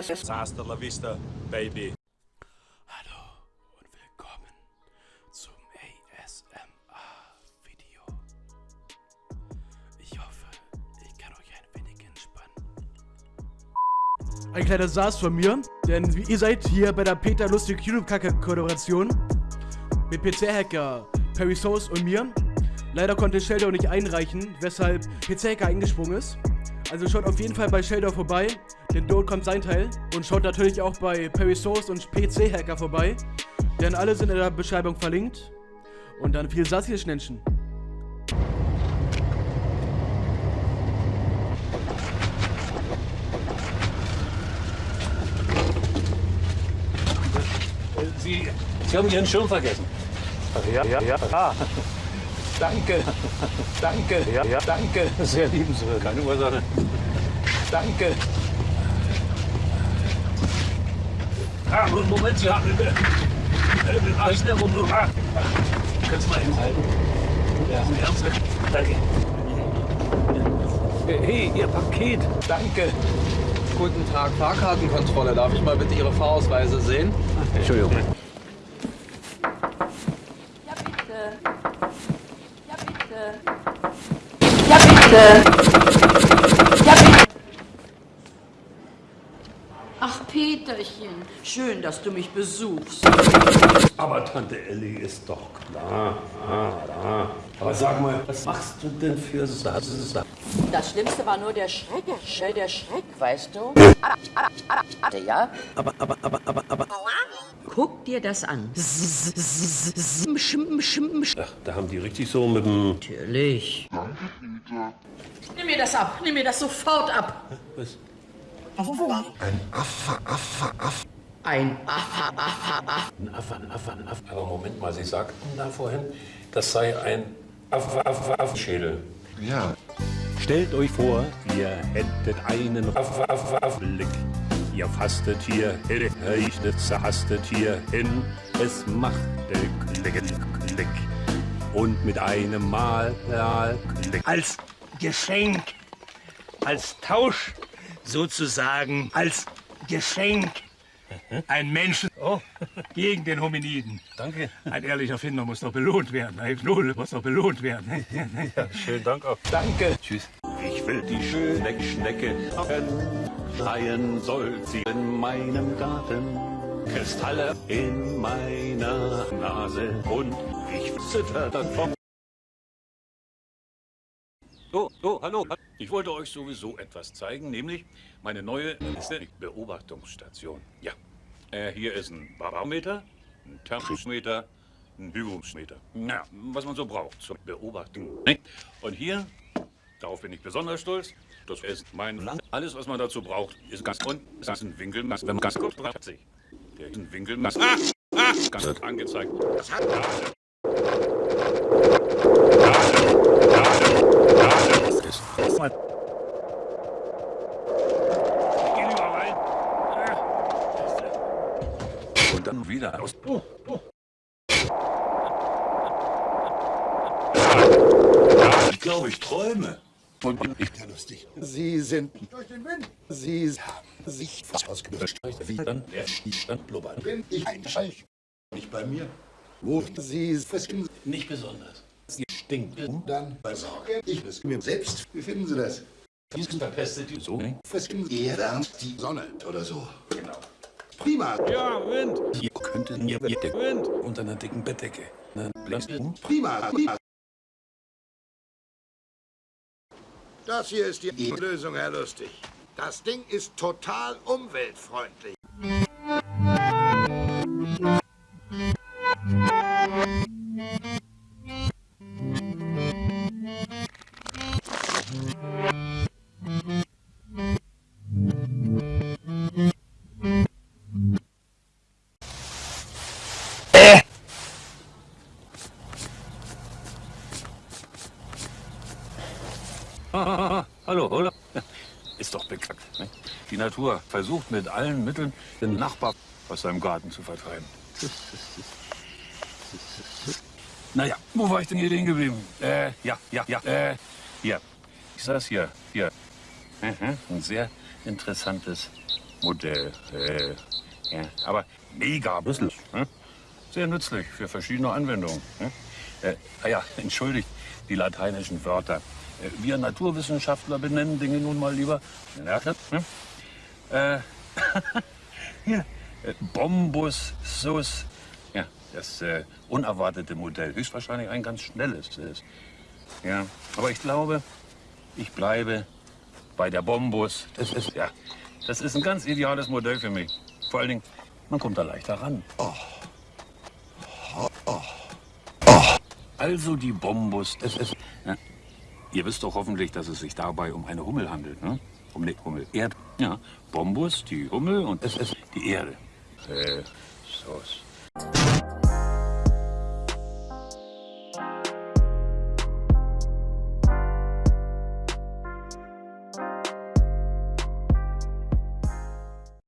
Hasta la vista, baby. Hallo und willkommen zum ASMR-Video. Ich hoffe, ich kann euch ein wenig entspannen. Ein kleiner Saß von mir, denn ihr seid hier bei der Peter Lustig YouTube-Kacke-Kollaboration mit PC-Hacker Perry Sauce und mir. Leider konnte Sheldor nicht einreichen, weshalb PC-Hacker eingesprungen ist. Also schaut auf jeden Fall bei Sheldor vorbei, denn dort kommt sein Teil. Und schaut natürlich auch bei Perry Source und PC Hacker vorbei, denn alle sind in der Beschreibung verlinkt. Und dann viel Satz hier Schnenchen. Sie, Sie haben Ihren Schirm vergessen. Ja, ja, ja. Danke. Danke. ja, ja. Danke. Sehr liebenswürdig. Keine Ursache. Danke. Ah, Moment, Sie haben... Äh, Arsch der Runde. Ah, Kannst du mal hinhalten? Ja, ernst. Danke. Hey, Ihr Paket. Danke. Guten Tag, Fahrkartenkontrolle. Darf ich mal bitte Ihre Fahrausweise sehen? Entschuldigung. Ja, bitte. Ja, bitte. Bitte. Ja, bitte. Ach, Peterchen, schön, dass du mich besuchst. Aber Tante Elli ist doch klar. Ah, ah. Aber sag mal, was machst du denn für Satz? Das Schlimmste war nur der Schreck, Schell der Schreck, weißt du? Ja? Aber, aber, aber, aber, aber. Guck dir das an. Ach, da haben die richtig so mit dem... Natürlich. Nimm mir das ab, nimm mir das sofort ab. Was? Ein Affa, Affa, Affa. Ein Affe, ein Affe, ein Affe. Aber Moment mal, Sie sagten da vorhin, das sei ein Affe, Affe, Affenschädel. Ja. Stellt euch vor, ihr hättet einen Affe, Affe, Affe. Blick. Ihr fastet hier hin, rechnet, zerhastet hier hin. Es machte Klick, Klick. Und mit einem Mal, Klick. als Geschenk, als Tausch sozusagen, als Geschenk. Ein Menschen oh, gegen den Hominiden. Danke. Ein ehrlicher Finder muss doch belohnt werden. Ein Null muss doch belohnt werden. Schönen Dank auch. Danke. Tschüss. Ich will die schöne Schnecke schreien soll sie in meinem Garten. Kristalle in meiner Nase und ich zitter davon. Oh, oh, hallo. Ich wollte euch sowieso etwas zeigen, nämlich meine neue Beobachtungsstation. Ja. Äh, hier ist ein Barometer, ein Thermometer, ein Hygrometer. Ja, was man so braucht zur Beobachtung. Ne? Und hier, darauf bin ich besonders stolz, das ist mein Land. Alles, was man dazu braucht, ist ganz und das ist ein Winkel, wenn man ganz kurz hat sich. Der ist ein Winkel, ah, ah, ganz angezeigt. Das hat rein. Und dann wieder aus. Ich glaube, ich träume. Und ich bin lustig. Sie sind durch den Wind. Sie haben sich Ausgelöscht. Wie dann der Stand blubbert. bin ich ein Scheich. Nicht bei mir. Wo Sie fischen, Nicht besonders. Sie stinkt. dann besorge ich es mir selbst. Wie finden Sie das? Diesen verpestet die so. ne? Fischen Erde an die Sonne oder so. Genau. Prima, Ja, Wind. Hier könnten ihr der Wind unter einer dicken Bettdecke. Prima, prima. Das hier ist die Lösung, Herr Lustig. Das Ding ist total umweltfreundlich. Hallo, oder? Ist doch bekannt. Ne? Die Natur versucht mit allen Mitteln, den Nachbar aus seinem Garten zu vertreiben. Naja, wo war ich denn hier stehen geblieben? Äh, ja, ja, ja, äh, hier. Ich saß hier, hier. Mhm, Ein sehr interessantes Modell. Äh, ja, aber mega bisslich. Ne? Sehr nützlich für verschiedene Anwendungen. Ne? Äh, ja, entschuldigt die lateinischen Wörter. Äh, wir Naturwissenschaftler benennen Dinge nun mal lieber. Ja, ne? äh, hier, äh, Bombus sus. Ja, das äh, unerwartete Modell. Höchstwahrscheinlich ein ganz schnelles ist. Ja, aber ich glaube, ich bleibe bei der Bombus. Das ist, ja, das ist ein ganz ideales Modell für mich. Vor allen Dingen, man kommt da leichter ran. Also die Bombus. Ja. Ihr wisst doch hoffentlich, dass es sich dabei um eine Hummel handelt, ne? Um eine Hummel. Erd. Ja, Bombus, die Hummel und es ist die Erde. Äh, so.